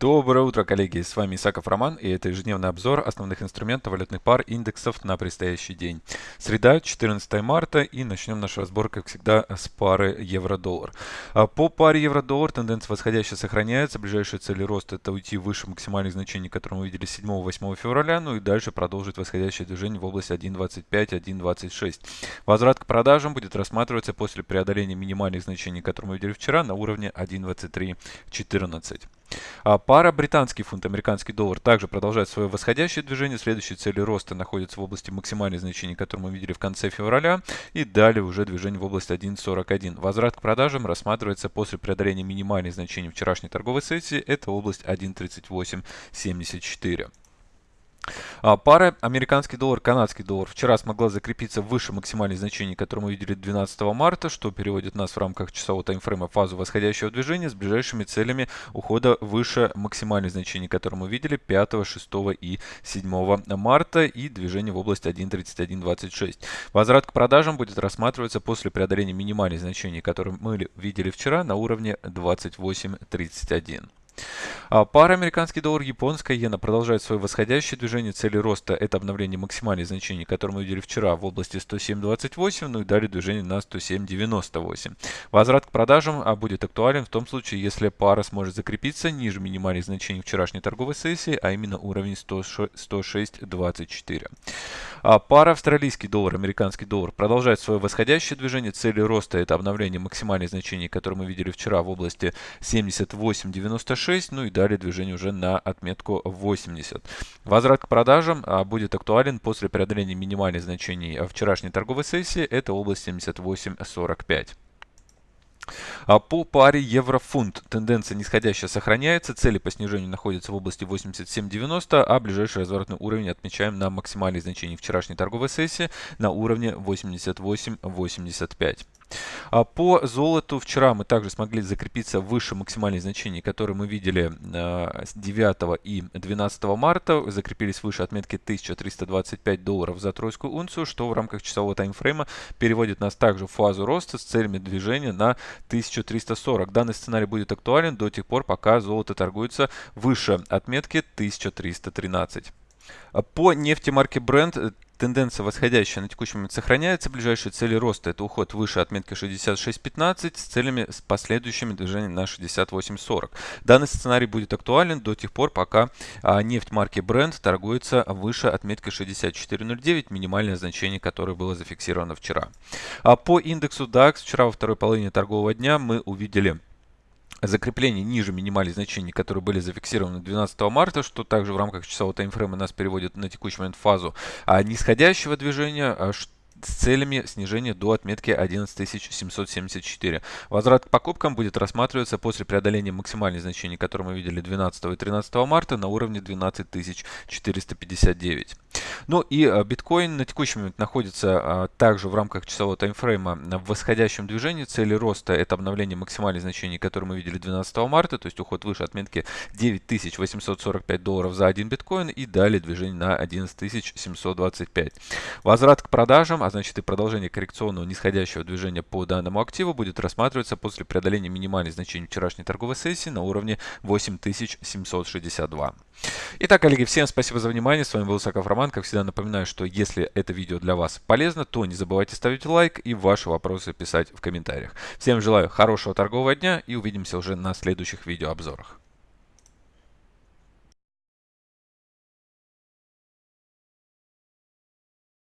Доброе утро, коллеги! С вами Исаков Роман, и это ежедневный обзор основных инструментов валютных пар индексов на предстоящий день. Среда, 14 марта, и начнем наш разбор, как всегда, с пары евро-доллар. А по паре евро-доллар тенденция восходящая сохраняется. Ближайшая цель роста – это уйти выше максимальных значений, которые мы видели 7-8 февраля, ну и дальше продолжить восходящее движение в области 1.25-1.26. Возврат к продажам будет рассматриваться после преодоления минимальных значений, которые мы видели вчера, на уровне 1.2314. А пара британский фунт, американский доллар также продолжает свое восходящее движение. Следующие цели роста находятся в области максимальных значений, которые мы видели в конце февраля. И далее уже движение в область 1.41. Возврат к продажам рассматривается после преодоления минимальных значений вчерашней торговой сессии. Это область 1.3874. А, пара американский доллар, канадский доллар вчера смогла закрепиться выше максимальных значений, которые мы видели 12 марта, что переводит нас в рамках часового таймфрейма в фазу восходящего движения с ближайшими целями ухода выше максимальных значений, которые мы видели 5, 6 и 7 марта и движение в область 1.3126. Возврат к продажам будет рассматриваться после преодоления минимальных значений, которые мы видели вчера на уровне 28.31. А пара американский доллар, японская иена продолжает свое восходящее движение. Цели роста это обновление максимальных значений, которые мы видели вчера в области 107.28, ну и далее движение на 107.98. Возврат к продажам а, будет актуален в том случае, если пара сможет закрепиться ниже минимальных значений вчерашней торговой сессии, а именно уровень 106.24. А пара австралийский доллар, американский доллар продолжает свое восходящее движение. Цели роста это обновление максимальных значений, которые мы видели вчера в области 78.96, ну и далее движение уже на отметку 80. Возврат к продажам а, будет актуален после преодоления минимальных значений вчерашней торговой сессии, это область 78.45. А по паре евро-фунт тенденция нисходящая сохраняется, цели по снижению находятся в области 87.90, а ближайший разворотный уровень отмечаем на максимальных значениях вчерашней торговой сессии на уровне 88.85. А по золоту вчера мы также смогли закрепиться выше максимальных значений, которые мы видели 9 а, и 12 марта. Закрепились выше отметки 1325 долларов за тройскую унцию, что в рамках часового таймфрейма переводит нас также в фазу роста с целями движения на 1340. Данный сценарий будет актуален до тех пор, пока золото торгуется выше отметки 1313. По нефти марки Brent Тенденция восходящая на текущий момент сохраняется. Ближайшие цели роста это уход выше отметки 66.15 с целями с последующими движениями на 68.40. Данный сценарий будет актуален до тех пор, пока а, нефть марки Brent торгуется выше отметки 64.09, минимальное значение, которое было зафиксировано вчера. А по индексу DAX вчера во второй половине торгового дня мы увидели закрепление ниже минимальных значений, которые были зафиксированы 12 марта, что также в рамках часового таймфрейма нас переводит на текущий момент фазу а нисходящего движения, а с целями снижения до отметки 11774. Возврат к покупкам будет рассматриваться после преодоления максимальных значений, которые мы видели 12 и 13 марта на уровне 12459. Ну и а, биткоин на текущий момент находится а, также в рамках часового таймфрейма в восходящем движении. Цели роста это обновление максимальных значений, которые мы видели 12 марта, то есть уход выше отметки 9845 долларов за один биткоин и далее движение на 11725. Возврат к продажам, а значит и продолжение коррекционного нисходящего движения по данному активу будет рассматриваться после преодоления минимальных значений вчерашней торговой сессии на уровне 8762. Итак, коллеги, всем спасибо за внимание. С вами был Саков Роман. Как всегда напоминаю, что если это видео для вас полезно, то не забывайте ставить лайк и ваши вопросы писать в комментариях. Всем желаю хорошего торгового дня и увидимся уже на следующих видеообзорах.